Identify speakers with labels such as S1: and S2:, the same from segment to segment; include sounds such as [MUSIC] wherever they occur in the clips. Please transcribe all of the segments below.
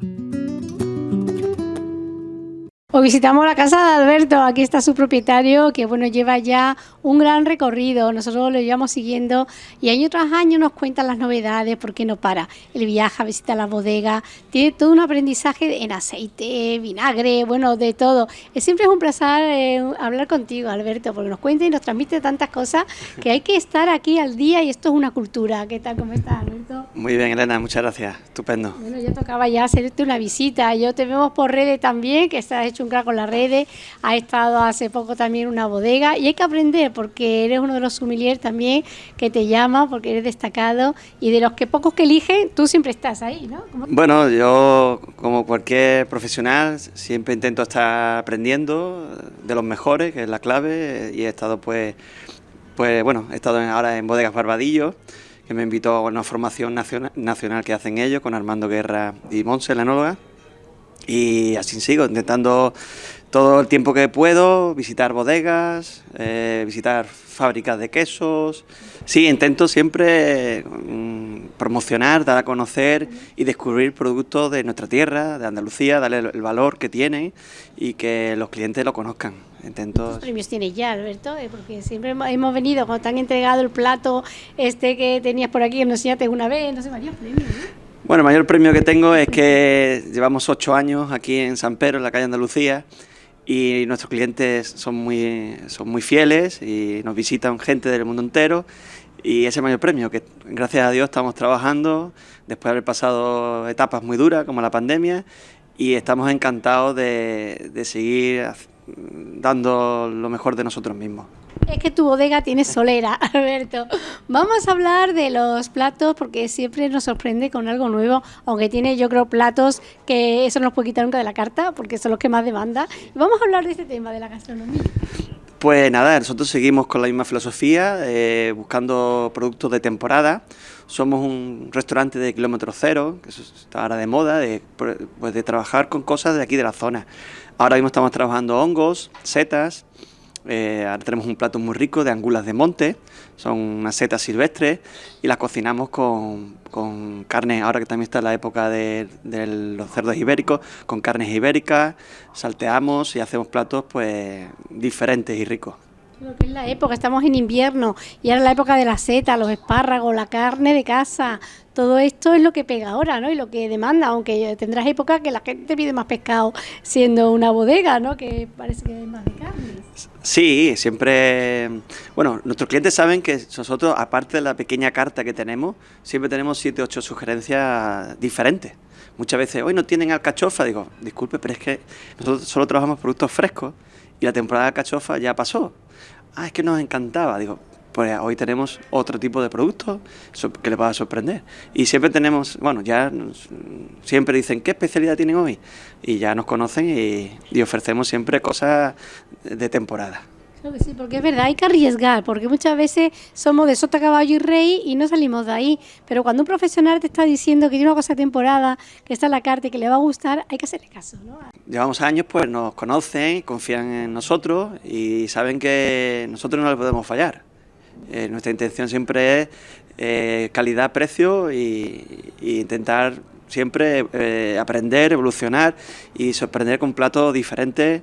S1: thank you Hoy visitamos la casa de Alberto, aquí está su propietario que bueno lleva ya un gran recorrido, nosotros lo llevamos siguiendo y año tras año nos cuenta las novedades, porque no para, él viaja, visita la bodega, tiene todo un aprendizaje en aceite, vinagre, bueno, de todo. Siempre es un placer eh, hablar contigo Alberto, porque nos cuenta y nos transmite tantas cosas que hay que estar aquí al día y esto es una cultura. ¿Qué tal, cómo estás Alberto?
S2: Muy bien Elena, muchas gracias, estupendo.
S1: Bueno, ya tocaba ya hacerte una visita, yo te vemos por redes también, que estás hecho con las redes, ha estado hace poco también en una bodega y hay que aprender porque eres uno de los sommeliers también que te llama porque eres destacado y de los que pocos que eligen, tú siempre estás ahí, ¿no?
S2: Bueno, yo como cualquier profesional siempre intento estar aprendiendo de los mejores, que es la clave, y he estado pues, pues bueno, he estado ahora en Bodegas Barbadillo, que me invitó a una formación nacional, nacional que hacen ellos con Armando Guerra y Monse, la enóloga, y así sigo, intentando todo el tiempo que puedo, visitar bodegas, eh, visitar fábricas de quesos. Sí, intento siempre mm, promocionar, dar a conocer y descubrir productos de nuestra tierra, de Andalucía, darle el valor que tiene y que los clientes lo conozcan.
S1: ¿Cuántos premios tienes ya, Alberto? Eh, porque siempre hemos venido, cuando te han entregado el plato este que tenías por aquí, nos enseñaste una vez, no sé, varios premios, ¿no?
S2: Bueno, el mayor premio que tengo es que llevamos ocho años aquí en San Pedro, en la calle Andalucía, y nuestros clientes son muy, son muy fieles y nos visitan gente del mundo entero. Y ese mayor premio, que gracias a Dios estamos trabajando después de haber pasado etapas muy duras como la pandemia y estamos encantados de, de seguir dando lo mejor de nosotros mismos.
S1: Es que tu bodega tiene solera, [LAUGHS] Alberto. Vamos a hablar de los platos porque siempre nos sorprende con algo nuevo, aunque tiene yo creo platos que eso no nos puede quitar nunca de la carta porque son los que más demanda. Vamos a hablar de este tema, de la gastronomía.
S2: Pues nada, nosotros seguimos con la misma filosofía, eh, buscando productos de temporada. Somos un restaurante de kilómetro cero, que está ahora de moda, de, pues de trabajar con cosas de aquí de la zona. Ahora mismo estamos trabajando hongos, setas, eh, ahora tenemos un plato muy rico de angulas de monte, son unas setas silvestres y las cocinamos con, con carne, ahora que también está la época de, los cerdos ibéricos, con carnes ibéricas, salteamos y hacemos platos pues diferentes y ricos.
S1: Lo es la época, estamos en invierno y ahora la época de la seta, los espárragos, la carne de casa, todo esto es lo que pega ahora, ¿no? Y lo que demanda, aunque tendrás época que la gente pide más pescado siendo una bodega, ¿no? Que parece que es más de carne.
S2: Sí, siempre... Bueno, nuestros clientes saben que nosotros, aparte de la pequeña carta que tenemos, siempre tenemos siete ocho sugerencias diferentes. Muchas veces, hoy no tienen alcachofa, digo, disculpe, pero es que nosotros solo trabajamos productos frescos y la temporada de alcachofa ya pasó. Ah, es que nos encantaba, digo, pues hoy tenemos otro tipo de productos que les va a sorprender. Y siempre tenemos, bueno, ya siempre dicen, ¿qué especialidad tienen hoy? Y ya nos conocen y, ofrecemos siempre cosas de temporada.
S1: Creo que sí, porque es verdad, hay que arriesgar, porque muchas veces somos de sota, caballo y rey y no salimos de ahí. Pero cuando un profesional te está diciendo que tiene una cosa de temporada, que está en la carta y que le va a gustar, hay que hacerle caso, ¿no?
S2: Llevamos años, pues nos conocen, confían en nosotros y saben que nosotros no les podemos fallar. Eh, nuestra intención siempre es eh, calidad, precio y, intentar siempre eh, aprender, evolucionar y sorprender con platos diferentes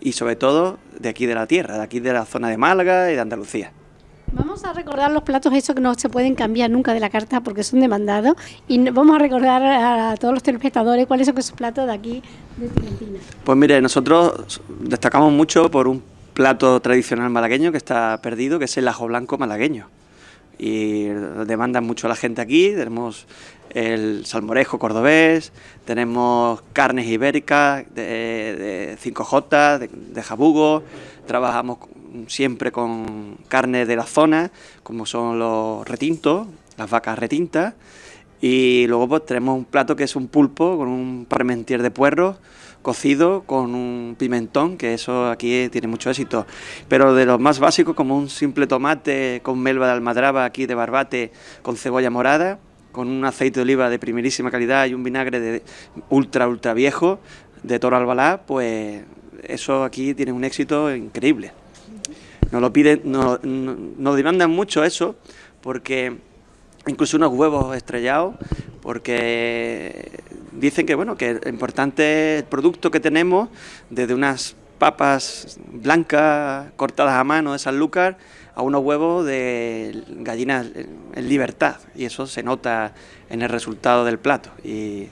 S2: y sobre todo de aquí de la tierra, de aquí de la zona de Málaga y de Andalucía.
S1: Vamos a recordar los platos esos que no se pueden cambiar nunca de la carta porque son demandados y vamos a recordar a todos los telespectadores cuáles son esos platos de aquí de Argentina.
S2: Pues mire, nosotros destacamos mucho por un plato tradicional malagueño que está perdido, que es el ajo blanco malagueño. Y demandan mucho a la gente aquí, tenemos el salmorejo cordobés, tenemos carnes ibéricas de, 5J, de, jabugo, trabajamos siempre con carne de la zona, como son los retintos, las vacas retintas, y luego pues tenemos un plato que es un pulpo con un parmentier de puerro, cocido con un pimentón, que eso aquí tiene mucho éxito. Pero de los más básicos, como un simple tomate con melva de almadraba aquí de barbate con cebolla morada, con un aceite de oliva de primerísima calidad y un vinagre de ultra, ultra viejo de Toro Albalá, pues eso aquí tiene un éxito increíble. Nos lo piden, nos, nos demandan mucho eso, porque incluso unos huevos estrellados, porque dicen que bueno que es importante el producto que tenemos desde unas papas blancas cortadas a mano de Sanlúcar a unos huevos de gallinas en libertad y eso se nota en el resultado del plato y,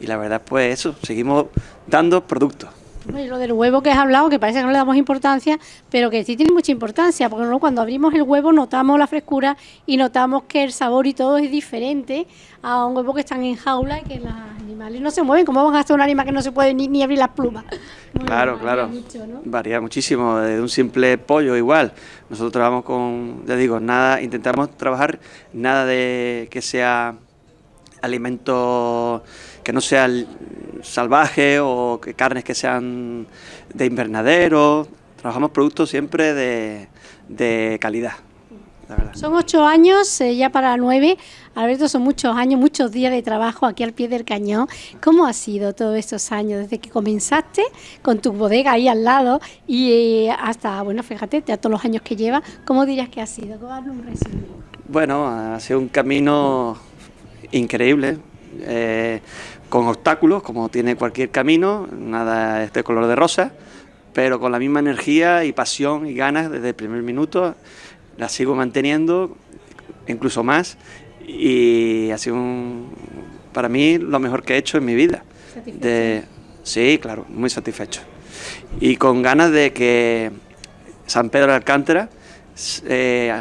S2: la verdad pues eso, seguimos dando productos.
S1: Lo del huevo que has hablado, que parece que no le damos importancia, pero que sí tiene mucha importancia, porque cuando abrimos el huevo notamos la frescura y notamos que el sabor y todo es diferente a un huevo que están en jaula y que los animales no se mueven. ¿Cómo van a hacer un animal que no se puede ni, abrir las plumas?
S2: claro, claro. Varía muchísimo, de un simple pollo igual. Nosotros trabajamos con, ya digo, nada, intentamos trabajar nada de que sea alimento que no sea salvaje o que carnes que sean de invernadero. Trabajamos productos siempre de, calidad.
S1: Son ocho años, eh, ya para nueve. Alberto, son muchos años, muchos días de trabajo aquí al pie del cañón. ¿Cómo ha sido todos estos años desde que comenzaste con tu bodega ahí al lado y eh, hasta, bueno, fíjate, ya todos los años que lleva, ¿cómo dirías que ha sido? un resumen?
S2: Bueno, ha sido un camino increíble. Eh, con obstáculos, como tiene cualquier camino, nada es de color de rosa, pero con la misma energía y pasión y ganas desde el primer minuto, la sigo manteniendo, incluso más, y ha sido para mí lo mejor que he hecho en mi vida. De, sí, claro, muy satisfecho. Y con ganas de que San Pedro de Alcántara eh,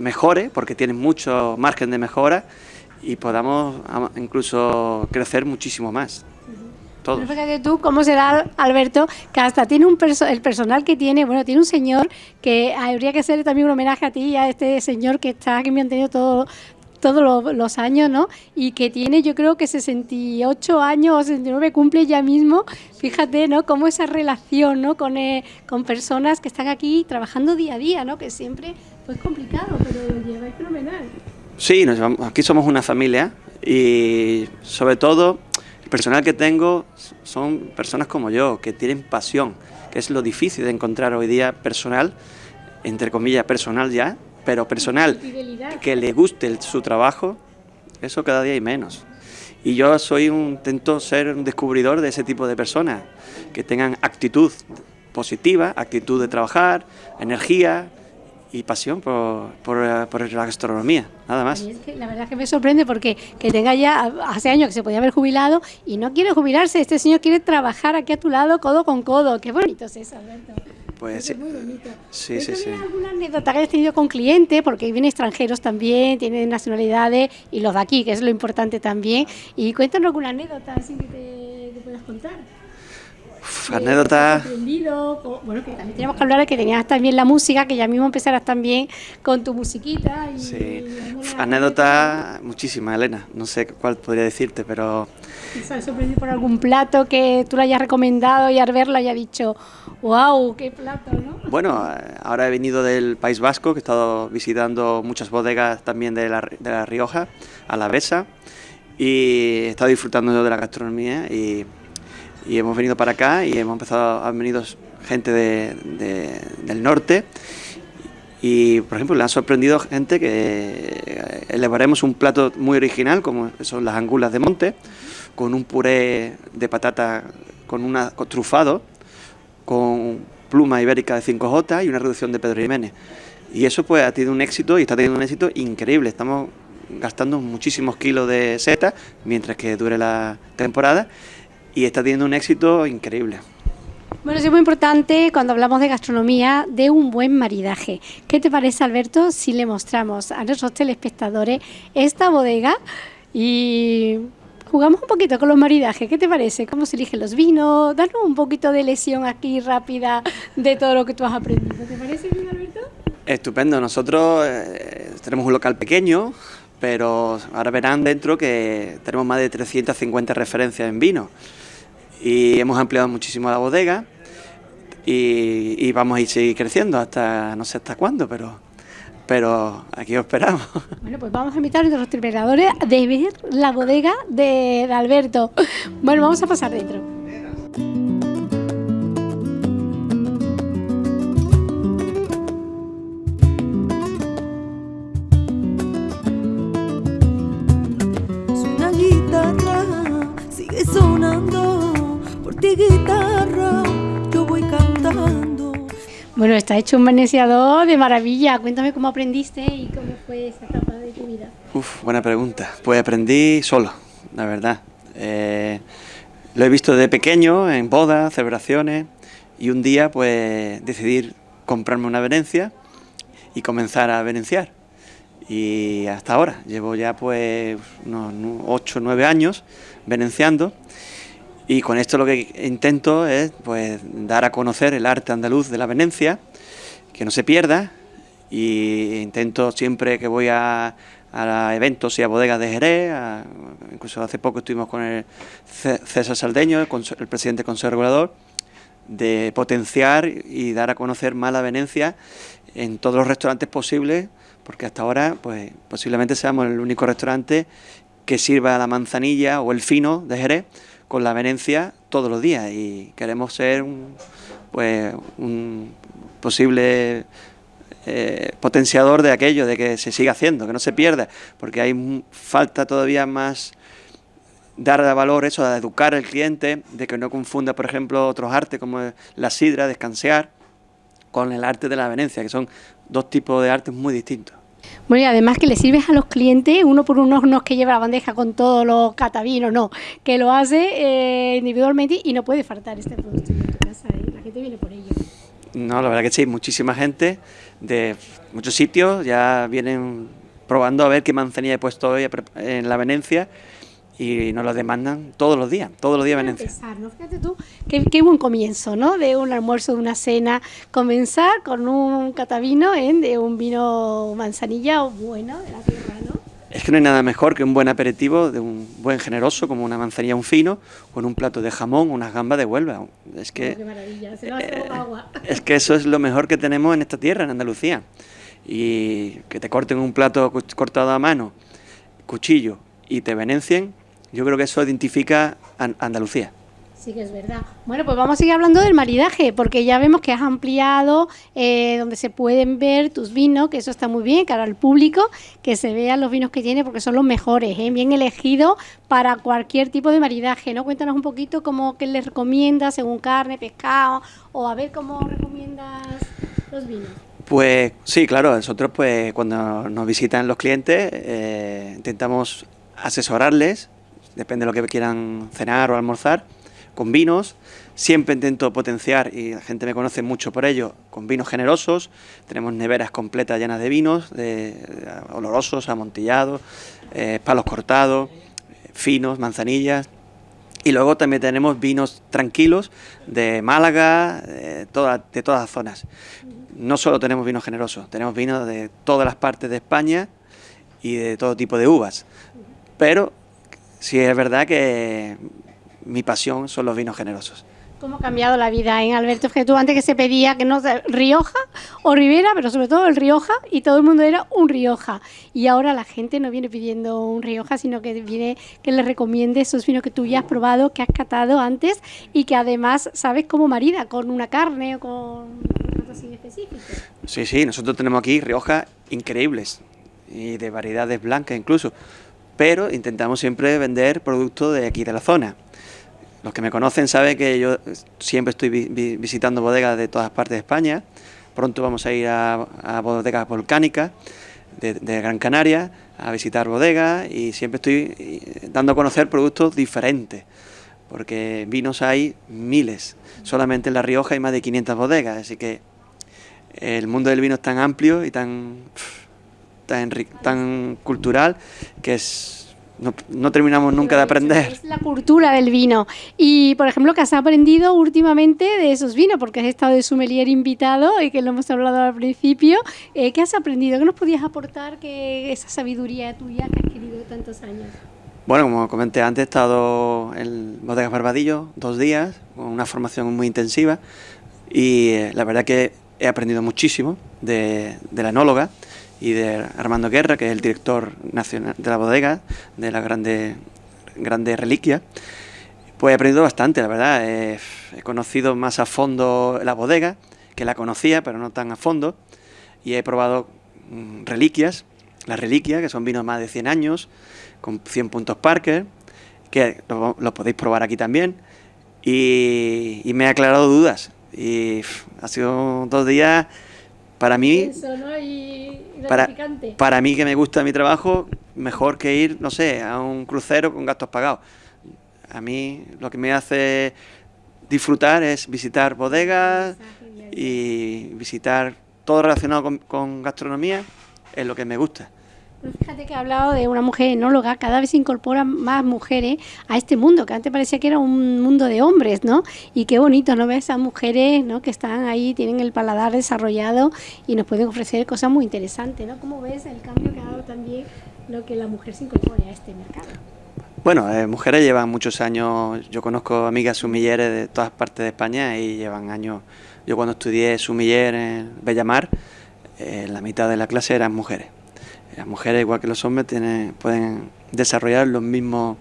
S2: mejore, porque tiene mucho margen de mejora, y podamos incluso crecer muchísimo más.
S1: Todos. fíjate tú cómo será Alberto, que hasta tiene un el personal que tiene, bueno, tiene un señor que habría que hacerle también un homenaje a ti y a este señor que está, que me han tenido todo, todos los, años, ¿no? Y que tiene yo creo que 68 años o 69 cumple ya mismo. Fíjate, ¿no? Cómo esa relación, ¿no? Con, eh, con personas que están aquí trabajando día a día, ¿no? Que siempre pues complicado, pero lo lleváis fenomenal.
S2: Sí, aquí somos una familia y sobre todo el personal que tengo son personas como yo, que tienen pasión, que es lo difícil de encontrar hoy día personal, entre comillas personal ya, pero personal que le guste su trabajo, eso cada día hay menos. Y yo soy un, intento ser un descubridor de ese tipo de personas, que tengan actitud positiva, actitud de trabajar, energía, y pasión por, por, la gastronomía, nada más.
S1: la verdad es que me sorprende porque que tenga ya hace años que se podía haber jubilado y no quiere jubilarse, este señor quiere trabajar aquí a tu lado codo con codo. Qué bonito es eso, Alberto.
S2: Pues.
S1: Muy bonito.
S2: Sí, sí, sí.
S1: alguna anécdota que hayas tenido con clientes? Porque vienen extranjeros también, tienen nacionalidades y los de aquí, que es lo importante también. Y cuéntanos alguna anécdota así que te, te puedas contar
S2: anécdotas.
S1: Bueno, que también tenemos que hablar de que tenías también la música, que ya mismo empezarás también con tu musiquita. Y,
S2: sí, anécdotas muchísimas, Elena. No sé cuál podría decirte, pero.
S1: ¿Sabes sorprendido por algún plato que tú le hayas recomendado y al verlo haya dicho, wow, qué plato, ¿no?
S2: Bueno, ahora he venido del País Vasco, que he estado visitando muchas bodegas también de la, de la Rioja, a la Besa, y he estado disfrutando de la gastronomía y y hemos venido para acá y hemos empezado, han venido gente de, del norte. Y por ejemplo le han sorprendido gente que elevaremos un plato muy original como son las angulas de monte con un puré de patata con una trufado con pluma ibérica de 5J y una reducción de Pedro Jiménez. Y eso pues ha tenido un éxito y está teniendo un éxito increíble. Estamos gastando muchísimos kilos de seta mientras que dure la temporada y está teniendo un éxito increíble.
S1: Bueno, es muy importante cuando hablamos de gastronomía de un buen maridaje. ¿Qué te parece, Alberto, si le mostramos a nuestros telespectadores esta bodega y jugamos un poquito con los maridajes? ¿Qué te parece? ¿Cómo se eligen los vinos? Danos un poquito de lesión aquí rápida de todo lo que tú has aprendido. ¿Te parece bien, Alberto?
S2: Estupendo. Nosotros eh, tenemos un local pequeño, pero ahora verán dentro que tenemos más de 350 referencias en vino y hemos ampliado muchísimo la bodega y, vamos a ir seguir creciendo hasta no sé hasta cuándo, pero pero aquí os esperamos. [LAUGHS]
S1: Bueno, pues vamos a invitar a nuestros triperadores a ver la bodega de, Alberto. Bueno, vamos a pasar dentro.
S3: Ti guitarra, yo voy cantando.
S1: Bueno, está hecho un veneciador de maravilla. Cuéntame cómo aprendiste y cómo fue esa etapa de tu vida.
S2: Uf, buena pregunta. Pues aprendí solo, la verdad. Eh, lo he visto de pequeño, en bodas, celebraciones, y un día pues decidí comprarme una venencia y comenzar a venenciar. Y hasta ahora, llevo ya pues unos 8 o 9 años venenciando y con esto lo que intento es pues dar a conocer el arte andaluz de la Venecia, que no se pierda, y intento siempre que voy a, eventos y a bodegas de Jerez, incluso hace poco estuvimos con el César Saldeño, el, el presidente Regulador, de potenciar y dar a conocer más la Venecia en todos los restaurantes posibles, porque hasta ahora pues posiblemente seamos el único restaurante que sirva la manzanilla o el fino de Jerez con la Venecia todos los días y queremos ser un, pues, un posible eh, potenciador de aquello, de que se siga haciendo, que no se pierda, porque hay falta todavía más dar valor eso, a educar al cliente, de que no confunda, por ejemplo, otros artes como la sidra, descansear, con el arte de la Venecia, que son dos tipos de artes muy distintos.
S1: Bueno, y además que le sirves a los clientes, uno por uno no es que lleva la bandeja con todos los catavinos, no, que lo hace eh, individualmente y no puede faltar este producto en tu casa, ¿eh? la gente viene por ello.
S2: No, la verdad que sí, muchísima gente de muchos sitios ya vienen probando a ver qué manzanilla he puesto hoy en la Venencia y nos lo demandan todos los días, todos los días Venecia.
S1: ¿no? Fíjate tú, qué, buen comienzo, ¿no? De un almuerzo, de una cena, comenzar con un catavino, ¿eh? de un vino manzanilla bueno de la tierra, ¿no?
S2: Es que no hay nada mejor que un buen aperitivo de un buen generoso, como una manzanilla, un fino, con un plato de jamón, unas gambas de Huelva. Es que,
S1: qué maravilla, se eh, agua. [LAUGHS]
S2: Es que eso es lo mejor que tenemos en esta tierra, en Andalucía. Y que te corten un plato cortado a mano, cuchillo, y te venencien, yo creo que eso identifica a Andalucía.
S1: Sí que es verdad. Bueno, pues vamos a seguir hablando del maridaje, porque ya vemos que has ampliado eh, donde se pueden ver tus vinos, que eso está muy bien, cara al público, que se vean los vinos que tiene, porque son los mejores, ¿eh? bien elegidos para cualquier tipo de maridaje, ¿no? Cuéntanos un poquito cómo que les recomiendas según carne, pescado, o a ver cómo recomiendas los vinos.
S2: Pues sí, claro, nosotros pues cuando nos visitan los clientes eh, intentamos asesorarles depende de lo que quieran cenar o almorzar, con vinos. Siempre intento potenciar, y la gente me conoce mucho por ello, con vinos generosos. Tenemos neveras completas llenas de vinos, de, olorosos, amontillados, eh, palos cortados, finos, manzanillas. Y luego también tenemos vinos tranquilos de Málaga, de, de todas las zonas. No solo tenemos vinos generosos, tenemos vinos de todas las partes de España y de todo tipo de uvas. Pero sí es verdad que mi pasión son los vinos generosos.
S1: ¿Cómo ha cambiado la vida en Alberto? Que tú antes que se pedía que no Rioja o Ribera, pero sobre todo el Rioja, y todo el mundo era un Rioja. Y ahora la gente no viene pidiendo un Rioja, sino que viene que le recomiende esos vinos que tú ya has probado, que has catado antes y que además sabes cómo marida, con una carne o con así específico.
S2: Sí, sí, nosotros tenemos aquí Rioja increíbles y de variedades blancas incluso pero intentamos siempre vender productos de aquí de la zona. Los que me conocen saben que yo siempre estoy visitando bodegas de todas partes de España. Pronto vamos a ir a, bodegas volcánicas de, Gran Canaria a visitar bodegas y siempre estoy eh, dando a conocer productos diferentes, porque vinos hay miles. Solamente en La Rioja hay más de 500 bodegas, así que el mundo del vino es tan amplio y tan tan, tan cultural que es no, terminamos nunca de aprender.
S1: Es la cultura del vino. Y, por ejemplo, ¿qué has aprendido últimamente de esos vinos? Porque has estado de sommelier invitado y que lo hemos hablado al principio. Eh, ¿Qué has aprendido? ¿Qué nos podías aportar que esa sabiduría tuya que has adquirido tantos años?
S2: Bueno, como comenté antes, he estado en Bodegas Barbadillo dos días, con una formación muy intensiva y eh, la verdad que he aprendido muchísimo de, de la enóloga y de Armando Guerra, que es el director nacional de la bodega, de la grande, grande reliquia, pues he aprendido bastante, la verdad. he conocido más a fondo la bodega, que la conocía, pero no tan a fondo, y he probado mm, reliquias, las reliquias, que son vinos más de 100 años, con 100 puntos Parker, que lo, lo podéis probar aquí también, y, y me ha aclarado dudas. Y ha sido dos días para mí,
S1: Eso, ¿no? Y
S2: para, para mí que me gusta mi trabajo, mejor que ir, no sé, a un crucero con gastos pagados. A mí lo que me hace disfrutar es visitar bodegas y visitar todo relacionado con, con gastronomía, es lo que me gusta.
S1: Fíjate que ha hablado de una mujer enóloga, cada vez se incorporan más mujeres a este mundo, que antes parecía que era un mundo de hombres, ¿no? Y qué bonito, ¿no? Ver esas mujeres, ¿no? Que están ahí, tienen el paladar desarrollado y nos pueden ofrecer cosas muy interesantes, ¿no? ¿Cómo ves el cambio que ha dado también lo que la mujer se incorpore a este mercado?
S2: Bueno, eh, mujeres llevan muchos años, yo conozco amigas sumilleres de todas partes de España y llevan años, yo cuando estudié sumiller en Bellamar, eh, la mitad de la clase eran mujeres. Las mujeres, igual que los hombres, tienen, pueden desarrollar los mismos,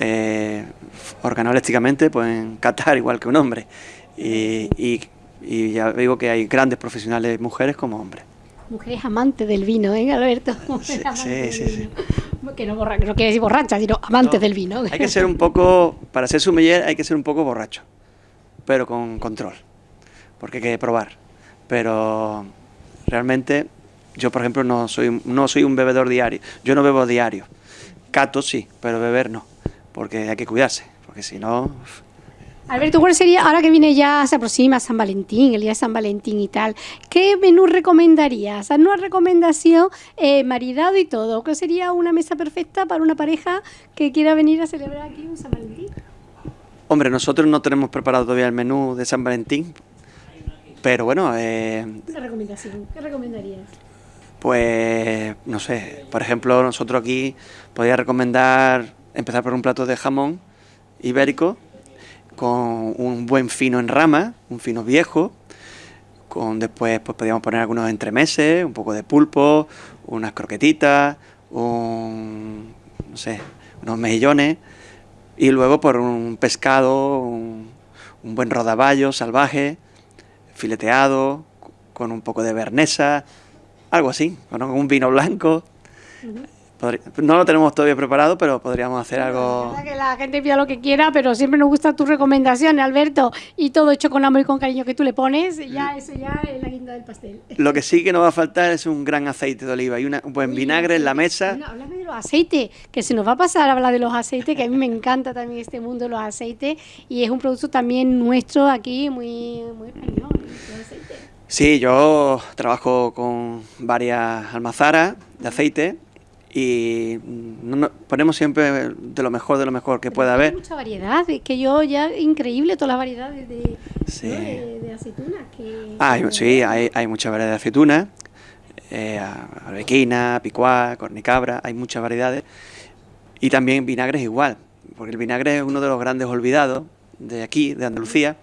S2: eh, organolépticamente, pueden catar igual que un hombre. Y, y- y ya digo que hay grandes profesionales mujeres como hombres.
S1: Mujeres amantes del vino, ¿eh, Alberto?
S2: Sí, sí, sí.
S1: Que no, borra, no quiere decir borracha, sino amantes
S2: No,
S1: del vino.
S2: Hay que ser un poco, para ser sommelier hay que ser un poco borracho, pero con control, porque hay que probar. Pero realmente yo, por ejemplo, no soy, no soy un bebedor diario. Yo no bebo diario. Cato sí, pero beber no, porque hay que cuidarse, porque si no...
S1: Alberto, ¿cuál sería, ahora que viene ya, se aproxima San Valentín, el día de San Valentín y tal, qué menú recomendarías? Haz una recomendación, eh, maridado y todo. ¿Qué sería una mesa perfecta para una pareja que quiera venir a celebrar aquí un San Valentín?
S2: Hombre, nosotros no tenemos preparado todavía el menú de San Valentín, pero bueno, eh,
S1: Una recomendación, ¿qué recomendarías?
S2: Pues, no sé, por ejemplo, nosotros aquí podría recomendar empezar por un plato de jamón ibérico con un buen fino en rama, un fino viejo, con después pues podríamos poner algunos entremeses, un poco de pulpo, unas croquetitas, un, unos mejillones y luego por un pescado, un, un buen rodaballo salvaje, fileteado, con un poco de bernesa, algo así, con un vino blanco. No lo tenemos todavía preparado, pero podríamos hacer
S1: La
S2: algo...
S1: verdad que la gente pida lo que quiera, pero siempre nos gustan tus recomendaciones, Alberto, y todo hecho con amor y con cariño que tú le pones, ya eso ya es la guinda del pastel.
S2: Lo que sí que nos va a faltar es un gran aceite de oliva y una- un buen vinagre en la mesa.
S1: Bueno, háblame de los aceites, que se nos va a pasar a hablar de los aceites, que a mí me encanta también este mundo de los aceites, y es un producto también nuestro aquí, muy, muy español, los aceites.
S2: Sí, yo trabajo con varias almazaras de aceite y no- no- ponemos siempre de lo mejor de lo mejor que pueda
S1: Hay
S2: haber.
S1: mucha variedad, es que yo ya, increíble todas las variedades de,
S2: Sí.
S1: ¿no? de, de aceitunas. Que,
S2: hay-
S1: que-
S2: sí, hay, hay mucha variedad de aceitunas, eh, arbequina, picuá, cornicabra, hay muchas variedades. Y también vinagres igual, porque el vinagre es uno de los grandes olvidados de aquí, de Andalucía,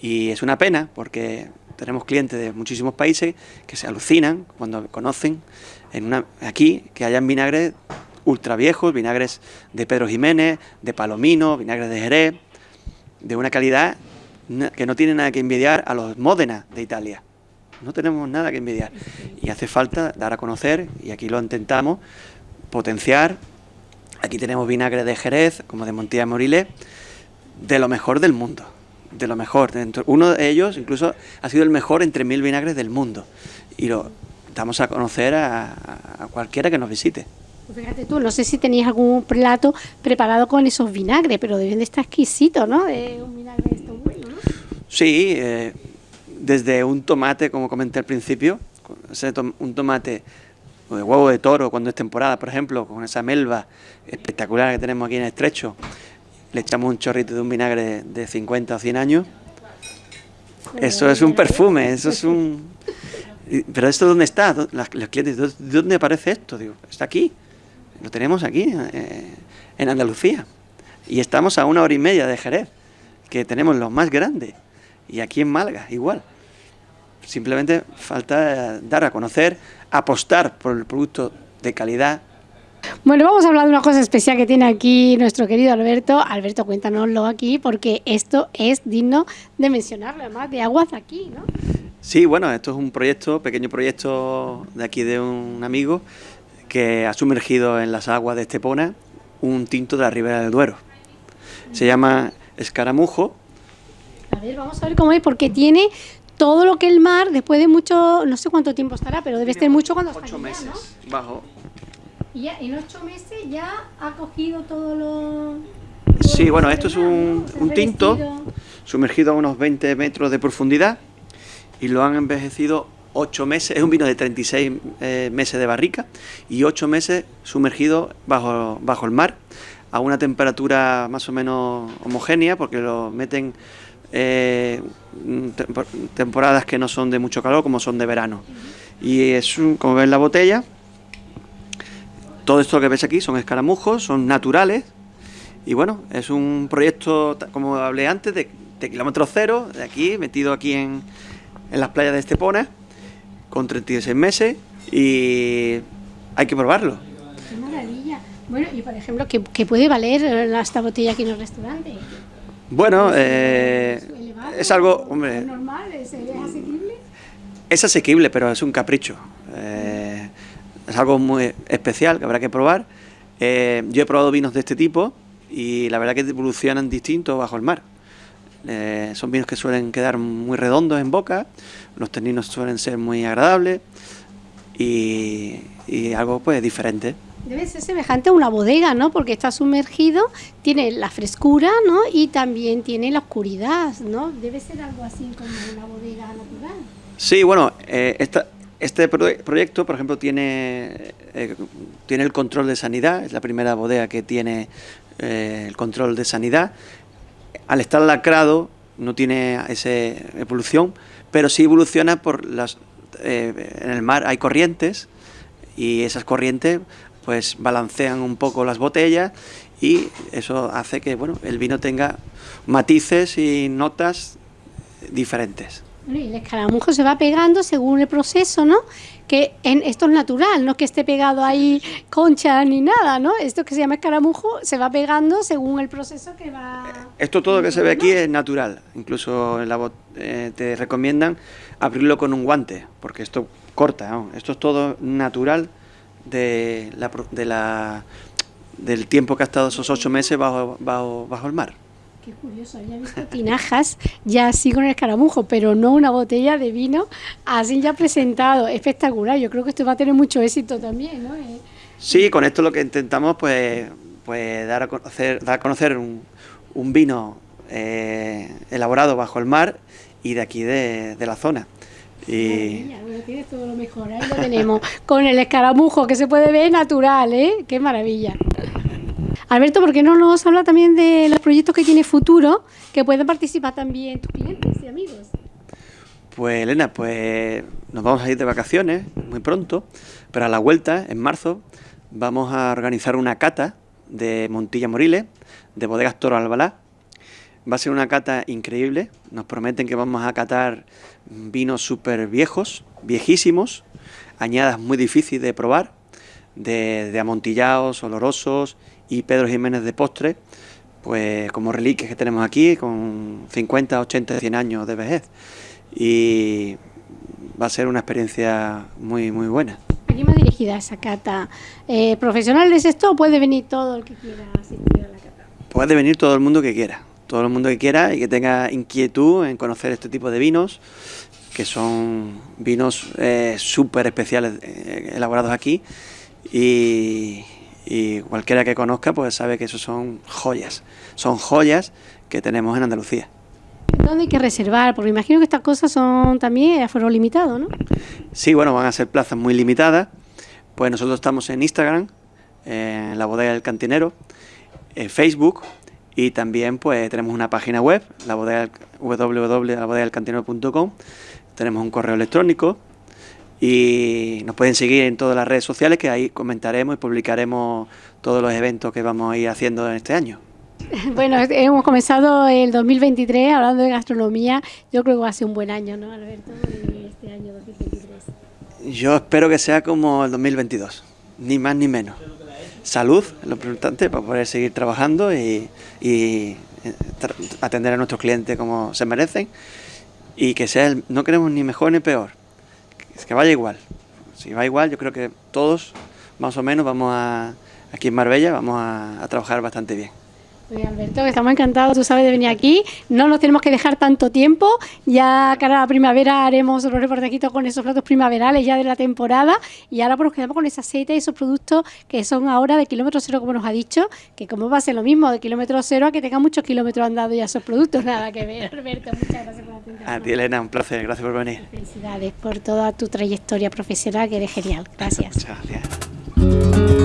S2: y es una pena porque tenemos clientes de muchísimos países que se alucinan cuando conocen en una, aquí que hayan vinagres ultra viejos, vinagres de Pedro Jiménez, de Palomino, vinagres de Jerez, de una calidad que no tiene nada que envidiar a los Módena de Italia. No tenemos nada que envidiar. Y hace falta dar a conocer, y aquí lo intentamos, potenciar. Aquí tenemos vinagre de Jerez, como de Montilla Morilé, de lo mejor del mundo. De lo mejor. Uno de ellos incluso ha sido el mejor entre mil vinagres del mundo. Y lo damos a conocer a, a cualquiera que nos visite.
S1: Pues Fíjate tú, no sé si tenías algún plato preparado con esos vinagres, pero deben de estar exquisitos, ¿no? De un vinagre de estos bueno, ¿no?
S2: Sí, eh, desde un tomate, como comenté al principio, un tomate o de huevo de toro cuando es temporada, por ejemplo, con esa melva espectacular que tenemos aquí en Estrecho, le echamos un chorrito de un vinagre de 50 o 100 años. Eso es un perfume, eso es un... Pero esto dónde está? ¿Dó- las- Los clientes, ¿dó- ¿de dónde aparece esto? Digo, está aquí, lo tenemos aquí, eh, en Andalucía. Y estamos a una hora y media de Jerez, que tenemos los más grandes. Y aquí en Málaga, igual. Simplemente falta dar a conocer, apostar por el producto de calidad.
S1: Bueno, vamos a hablar de una cosa especial que tiene aquí nuestro querido Alberto. Alberto, cuéntanoslo aquí, porque esto es digno de mencionarlo, además de aguas aquí, ¿no?
S2: Sí, bueno, esto es un proyecto, pequeño proyecto de aquí de un amigo que ha sumergido en las aguas de Estepona un tinto de la Ribera del Duero. Se llama escaramujo.
S1: A ver, vamos a ver cómo es, porque tiene todo lo que el mar, después de mucho, no sé cuánto tiempo estará, pero debe estar mucho cuando
S2: Ocho meses
S1: ¿no?
S2: bajo.
S1: Y ya en ocho meses ya ha cogido todo lo...
S2: Sí,
S1: todo
S2: bueno,
S1: lo
S2: esto es un, un tinto sumergido a unos 20 metros de profundidad y lo han envejecido 8 meses. Es un vino de 36 eh, meses de barrica y 8 meses sumergido bajo, bajo el mar a una temperatura más o menos homogénea porque lo meten eh, tempo- temporadas que no son de mucho calor como son de verano. Y es un, como ven la botella, todo esto que ves aquí son escaramujos, son naturales y bueno, es un proyecto, como hablé antes, de, de kilómetro cero, de aquí, metido aquí en, en las playas de Estepona, con 36 meses y hay que probarlo.
S1: Qué maravilla. Bueno, y por ejemplo, ¿qué, qué puede valer esta botella aquí en el restaurante?
S2: Bueno,
S1: ¿Es,
S2: eh,
S1: es elevado?
S2: es algo,
S1: ¿Es
S2: hombre,
S1: normal? ¿Es, es asequible?
S2: es asequible, pero es un capricho. Es algo muy especial que habrá que probar. Eh, yo he probado vinos de este tipo y la verdad que evolucionan distintos bajo el mar. Eh, son vinos que suelen quedar muy redondos en boca, los taninos suelen ser muy agradables y, y algo pues diferente.
S1: Debe ser semejante a una bodega, ¿no? Porque está sumergido, tiene la frescura, ¿no? Y también tiene la oscuridad, ¿no? Debe ser algo así como una bodega natural.
S2: Sí, bueno, eh, esta- este pro- proyecto, por ejemplo, tiene, eh, tiene el control de sanidad, es la primera bodega que tiene eh, el control de sanidad. Al estar lacrado no tiene esa evolución, pero sí evoluciona por las... eh, en el mar hay corrientes y esas corrientes pues balancean un poco las botellas y eso hace que bueno, el vino tenga matices y notas diferentes.
S1: Bueno, y el escaramujo se va pegando según el proceso, ¿no? Que en, esto es natural, no es que esté pegado ahí concha ni nada, ¿no? Esto que se llama escaramujo se va pegando según el proceso que va...
S2: Esto todo que se ve aquí es natural, incluso en la eh, te recomiendan abrirlo con un guante, porque esto corta, ¿no? esto es todo natural de la, de la- del tiempo que ha estado esos ocho meses bajo, bajo, bajo el mar.
S1: Qué curioso, había visto [LAUGHS] tinajas ya así con el escaramujo, pero no una botella de vino así ya presentado. Espectacular, yo creo que esto va a tener mucho éxito también, ¿no? Eh,
S2: Sí, con esto lo que intentamos pues, pues dar, a conocer, dar a conocer un, un vino eh, elaborado bajo el mar y de aquí de, de la zona. Y,
S1: Maravilla, bueno, tienes todo lo mejor, ahí lo tenemos. Con el escaramujo, que se puede ver natural, ¿eh? Qué maravilla. Alberto, ¿por qué no nos habla también de los proyectos que tiene futuro, que pueden participar también tus clientes y amigos?
S2: Pues Elena, pues nos vamos a ir de vacaciones muy pronto, pero a la vuelta, en marzo, vamos a organizar una cata de Montilla Moriles, de Bodegas Toro Albalá. Va a ser una cata increíble, nos prometen que vamos a catar vinos súper viejos, viejísimos, añadas muy difíciles de probar, de, de amontillados, olorosos y Pedro Jiménez de postre, pues como reliquias que tenemos aquí, con 50, 80, 100 años de vejez. Y va a ser una experiencia muy, muy buena.
S1: ¿A quién va dirigida esa cata? Eh, ¿Profesionales esto o puede venir todo el que quiera asistir a la cata?
S2: Puede venir todo el mundo que quiera, todo el mundo que quiera y que tenga inquietud en conocer este tipo de vinos, que son vinos eh, súper especiales eh, elaborados aquí y, y cualquiera que conozca pues sabe que esos son joyas, son joyas que tenemos en Andalucía.
S1: ¿Dónde hay que reservar? Porque imagino que estas cosas son también a limitado, ¿no?
S2: Sí, bueno, van a ser plazas muy limitadas. Pues nosotros estamos en Instagram, eh, en la bodega del cantinero, en Facebook y también pues tenemos una página web, la bodega, www.labodegadelcantinero.com. Tenemos un correo electrónico y nos pueden seguir en todas las redes sociales que ahí comentaremos y publicaremos todos los eventos que vamos a ir haciendo en este año. [LAUGHS]
S1: Bueno, hemos comenzado el 2023 hablando de gastronomía. Yo creo que va a ser un buen año, ¿no, Alberto? Este año 2023.
S2: Yo espero que sea como el 2022, ni más ni menos. Salud lo importante para poder seguir trabajando y, y, eh, atender a nuestros clientes como se merecen y que sea, el- no queremos ni mejor ni peor, que, que vaya igual. Si va igual, yo creo que todos más o menos vamos a, aquí en Marbella, vamos a trabajar bastante bien.
S1: Alberto, que estamos encantados, tú sabes, de venir aquí. No nos tenemos que dejar tanto tiempo. Ya cara a la primavera haremos los reportajitos con esos platos primaverales ya de la temporada. Y ahora pues nos quedamos con ese aceite y esos productos que son ahora de kilómetro cero, como nos ha dicho, que como va a ser lo mismo de kilómetro cero a que tenga muchos kilómetros andados ya esos productos. Nada que ver, Alberto. Muchas gracias por la atención.
S2: A ti, Elena, un placer. Gracias por venir.
S1: Felicidades por toda tu trayectoria profesional, que eres genial. Gracias.
S2: Muchas gracias.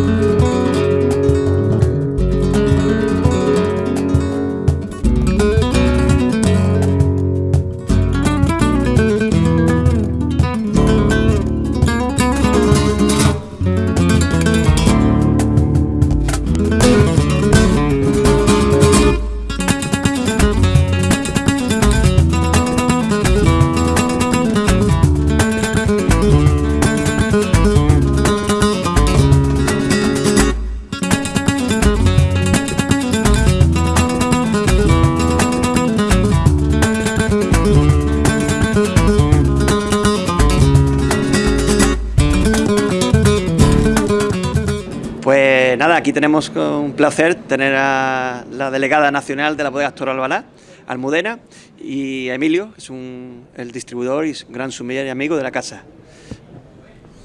S2: Tenemos un placer tener a la delegada nacional de la bodega Toro Albalá, Almudena, y a Emilio, que es un, el distribuidor y gran sommelier y amigo de la casa.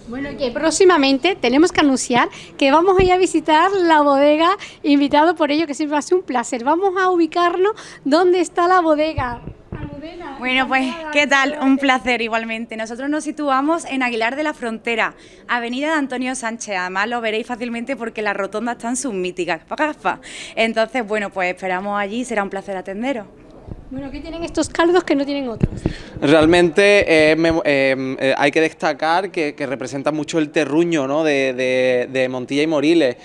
S1: Bueno, que próximamente tenemos que anunciar que vamos a ir a visitar la bodega, invitado por ello, que siempre va a ser un placer. Vamos a ubicarnos dónde está la bodega.
S4: Bueno, pues. ¿qué tal? Un placer igualmente. Nosotros nos situamos en Aguilar de la Frontera, Avenida de Antonio Sánchez. Además, lo veréis fácilmente porque las rotondas están sus míticas. [LAUGHS] Entonces, bueno, pues esperamos allí. Será un placer atenderos.
S1: Bueno, ¿qué tienen estos caldos que no tienen otros?
S5: Realmente eh, eh, eh, hay que destacar que, representa mucho el terruño ¿no? de, Montilla y Moriles.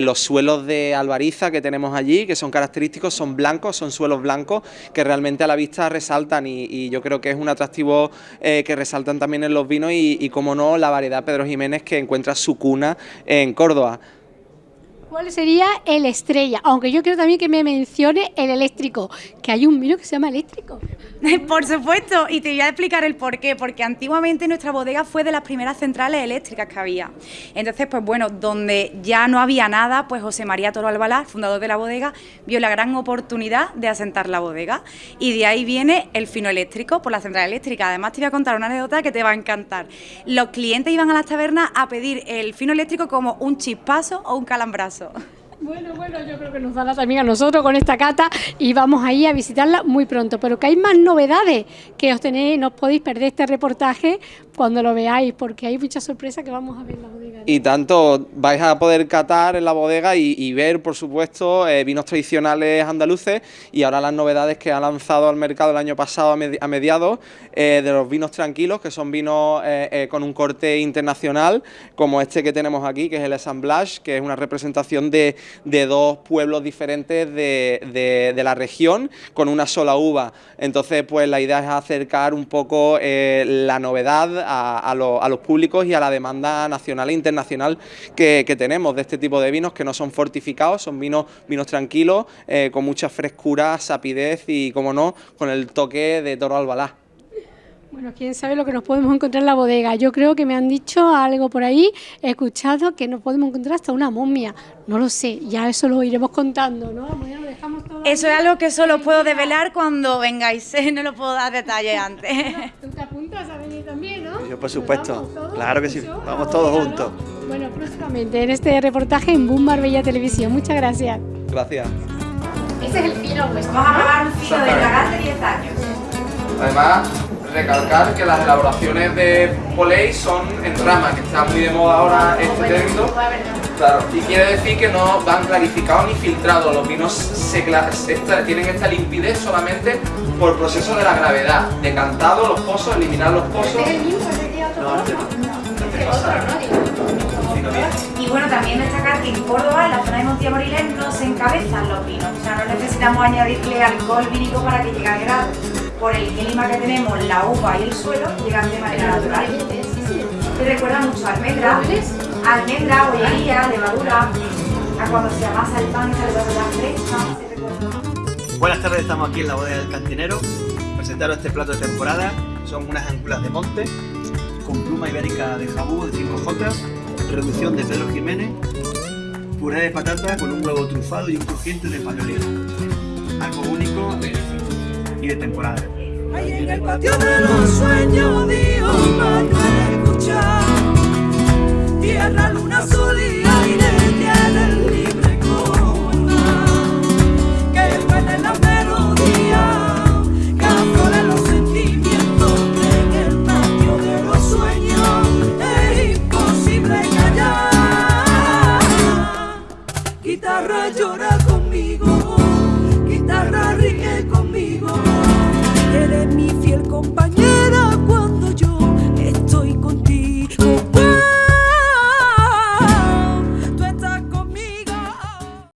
S5: Los suelos de Alvariza que tenemos allí, que son característicos, son blancos, son suelos blancos que realmente a la vista resaltan y, y yo creo que es un atractivo que resaltan también en los vinos y, y, como no, la variedad Pedro Jiménez que encuentra su cuna en Córdoba.
S1: ¿Cuál sería el estrella? Aunque yo quiero también que me mencione el eléctrico, que hay un vino que se llama eléctrico. [LAUGHS]
S4: Por supuesto, y te voy a explicar el por qué, porque antiguamente nuestra bodega fue de las primeras centrales eléctricas que había. Entonces, pues bueno, donde ya no había nada, pues José María Toro Albalá, fundador de la bodega, vio la gran oportunidad de asentar la bodega. Y de ahí viene el fino eléctrico por la central eléctrica. Además, te voy a contar una anécdota que te va a encantar. Los clientes iban a las tabernas a pedir el fino eléctrico como un chispazo o un calambrazo eso.
S1: Bueno, bueno, yo creo que nos dará también a nosotros con esta cata y vamos ahí a visitarla muy pronto. Pero que hay más novedades que os tenéis, no os podéis perder este reportaje cuando lo veáis, porque hay muchas sorpresas que vamos a ver en la bodega.
S5: Y tanto vais a poder catar en la bodega y, ver, por supuesto, eh, vinos tradicionales andaluces y ahora las novedades que ha lanzado al mercado el año pasado a, medi- a mediados eh, de los vinos tranquilos, que son vinos eh, con un corte internacional, como este que tenemos aquí, que es el Assemblage, que es una representación de, de dos pueblos diferentes de, de- la región con una sola uva. Entonces, pues la idea es acercar un poco eh, la novedad a, a los públicos y a la demanda nacional e internacional que, que tenemos de este tipo de vinos que no son fortificados, son vinos, vinos tranquilos, eh, con mucha frescura, sapidez y, como no, con el toque de toro albalá.
S1: Bueno, quién sabe lo que nos podemos encontrar en la bodega. Yo creo que me han dicho algo por ahí, he escuchado que nos podemos encontrar hasta una momia. No lo sé, ya eso lo iremos contando, ¿no? Bueno, lo dejamos todo
S4: Eso
S1: ahí.
S4: es algo que solo puedo develar cuando vengáis, no lo puedo dar detalles [LAUGHS] antes.
S1: Tú te apuntas a venir también, ¿no?
S2: Yo, por
S1: ¿Nos
S2: supuesto.
S1: vamos todos?
S2: Claro que sí. Vamos
S1: la
S2: todos
S1: bodega,
S2: juntos.
S1: ¿no? Bueno, próximamente en este reportaje en Boom Marbella Televisión. Muchas gracias.
S5: Gracias.
S1: Este es el fino vuestro.
S4: Vamos a probar un fino de Lagar de 10 años.
S5: Además, recalcar que las elaboraciones de Poley son en rama, que está muy de moda ahora este término. Claro, y quiere decir que no van clarificados ni filtrados, los vinos se esta- tienen esta limpidez solamente por proceso de la gravedad, decantado los pozos, eliminar los pozos.
S1: ¿Este es el mismo? ¿Ese que otro?
S2: No,
S1: otro, ¿no?
S4: Y bueno, también destacar que en Córdoba, en la zona de Moriles, no se encabezan los vinos. O sea, no necesitamos añadirle alcohol vínico para que llegue al grado. Por el clima que tenemos, la uva y el suelo llegan de manera natural. Te recuerda mucho a almendra, almendra, bollería, levadura, a cuando se amasa el pan, esa levadura fresca. se recuerda.
S2: Buenas tardes, estamos aquí en la bodega del cantinero. Presentaros este plato de temporada. Son unas ángulas de monte con pluma ibérica de jabú de 5 jotas, reducción de Pedro Jiménez, puré de patata con un huevo trufado y un crujiente de pañolito. Algo único de temporada.
S3: Ahí en el patio de los sueños Dios para escuchar Tierra, luna, sol y aire tienen